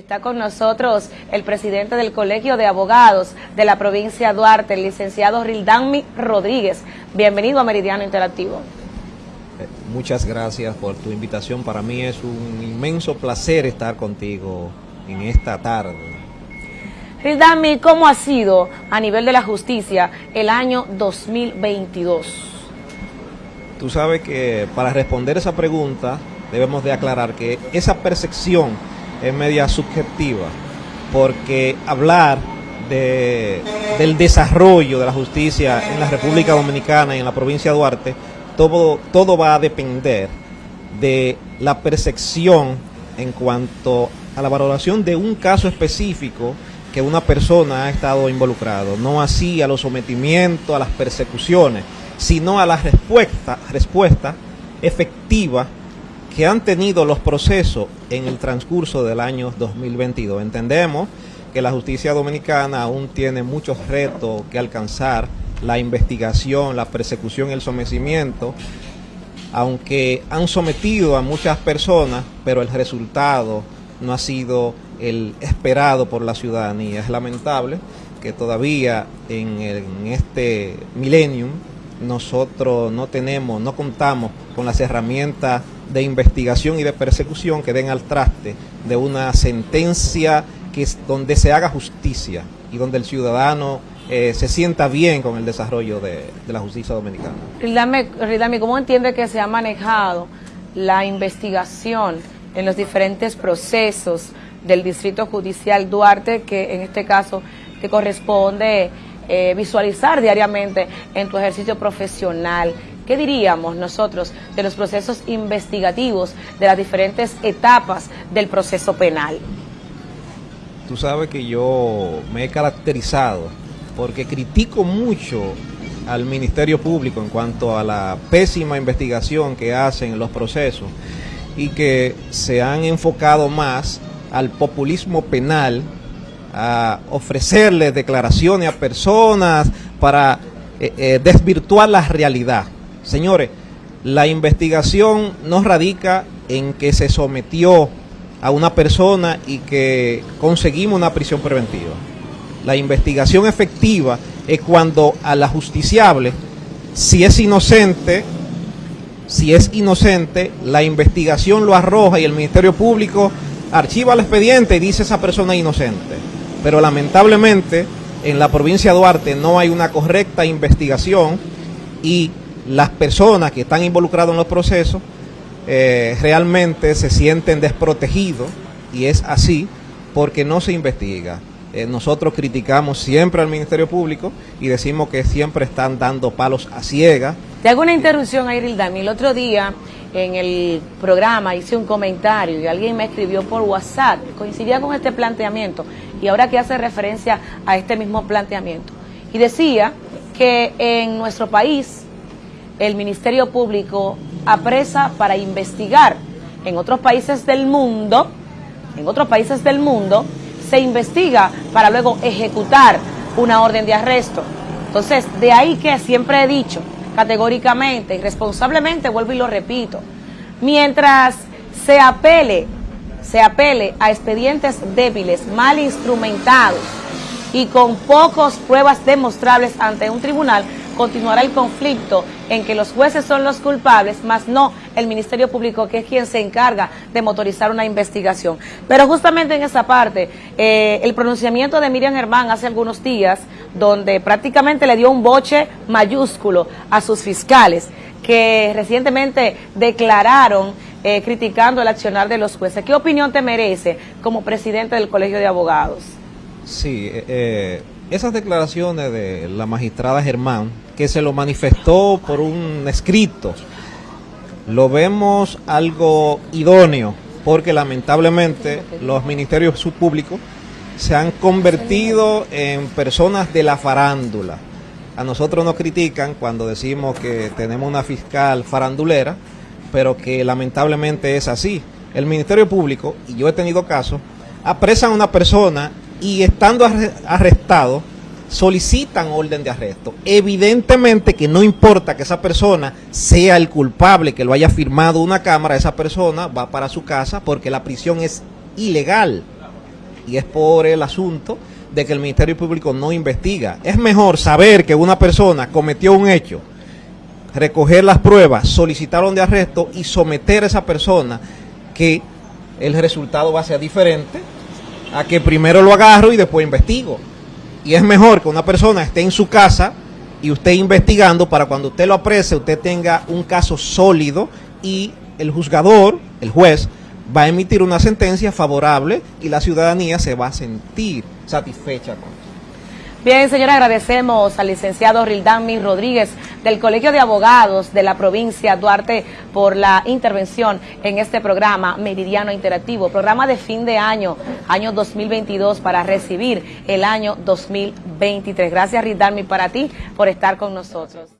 Está con nosotros el presidente del Colegio de Abogados de la provincia de Duarte, el licenciado Rildami Rodríguez. Bienvenido a Meridiano Interactivo. Eh, muchas gracias por tu invitación. Para mí es un inmenso placer estar contigo en esta tarde. Rildami, ¿cómo ha sido a nivel de la justicia el año 2022? Tú sabes que para responder esa pregunta debemos de aclarar que esa percepción es media subjetiva, porque hablar de, del desarrollo de la justicia en la República Dominicana y en la provincia de Duarte, todo, todo va a depender de la percepción en cuanto a la valoración de un caso específico que una persona ha estado involucrado, no así a los sometimientos, a las persecuciones, sino a la respuesta, respuesta efectiva que han tenido los procesos en el transcurso del año 2022. Entendemos que la justicia dominicana aún tiene muchos retos que alcanzar, la investigación, la persecución el sometimiento, aunque han sometido a muchas personas, pero el resultado no ha sido el esperado por la ciudadanía. Es lamentable que todavía en, en este millennium nosotros no tenemos, no contamos con las herramientas de investigación y de persecución que den al traste de una sentencia que es donde se haga justicia y donde el ciudadano eh, se sienta bien con el desarrollo de, la justicia dominicana. Ridame, ¿cómo entiende que se ha manejado la investigación en los diferentes procesos del Distrito Judicial Duarte, que en este caso te corresponde eh, visualizar diariamente en tu ejercicio profesional? ¿Qué diríamos nosotros de los procesos investigativos, de las diferentes etapas del proceso penal? Tú sabes que yo me he caracterizado porque critico mucho al Ministerio Público en cuanto a la pésima investigación que hacen los procesos y que se han enfocado más al populismo penal, a ofrecerle declaraciones a personas para eh, eh, desvirtuar la realidad. Señores, la investigación no radica en que se sometió a una persona y que conseguimos una prisión preventiva. La investigación efectiva es cuando a la justiciable, si es inocente, si es inocente, la investigación lo arroja y el Ministerio Público archiva el expediente y dice esa persona inocente. Pero lamentablemente en la provincia de Duarte no hay una correcta investigación y las personas que están involucradas en los procesos eh, realmente se sienten desprotegidos y es así porque no se investiga. Eh, nosotros criticamos siempre al Ministerio Público y decimos que siempre están dando palos a ciegas. Te hago una interrupción a Irildami. El otro día en el programa hice un comentario y alguien me escribió por WhatsApp, coincidía con este planteamiento y ahora que hace referencia a este mismo planteamiento. Y decía que en nuestro país el Ministerio Público apresa para investigar. En otros países del mundo, en otros países del mundo, se investiga para luego ejecutar una orden de arresto. Entonces, de ahí que siempre he dicho categóricamente y responsablemente, vuelvo y lo repito, mientras se apele, se apele a expedientes débiles, mal instrumentados y con pocas pruebas demostrables ante un tribunal, continuará el conflicto en que los jueces son los culpables, más no el Ministerio Público, que es quien se encarga de motorizar una investigación. Pero justamente en esa parte, eh, el pronunciamiento de Miriam Germán hace algunos días, donde prácticamente le dio un boche mayúsculo a sus fiscales, que recientemente declararon eh, criticando el accionar de los jueces. ¿Qué opinión te merece como presidente del Colegio de Abogados? Sí, eh, esas declaraciones de la magistrada Germán, que se lo manifestó por un escrito, lo vemos algo idóneo, porque lamentablemente los ministerios públicos se han convertido en personas de la farándula. A nosotros nos critican cuando decimos que tenemos una fiscal farandulera, pero que lamentablemente es así. El Ministerio Público, y yo he tenido casos, apresan a una persona y estando arrestado, solicitan orden de arresto. Evidentemente que no importa que esa persona sea el culpable, que lo haya firmado una cámara, esa persona va para su casa porque la prisión es ilegal. y es por el asunto de que el Ministerio Público no investiga. Es mejor saber que una persona cometió un hecho, recoger las pruebas, solicitar un de arresto y someter a esa persona que el resultado va a ser diferente a que primero lo agarro y después investigo. Y es mejor que una persona esté en su casa y usted investigando para cuando usted lo aprecie, usted tenga un caso sólido y el juzgador, el juez, va a emitir una sentencia favorable y la ciudadanía se va a sentir satisfecha con eso. Bien, señora, agradecemos al licenciado Rildami Rodríguez del Colegio de Abogados de la provincia Duarte por la intervención en este programa Meridiano Interactivo, programa de fin de año, año 2022 para recibir el año 2023. Gracias Rildami para ti por estar con nosotros.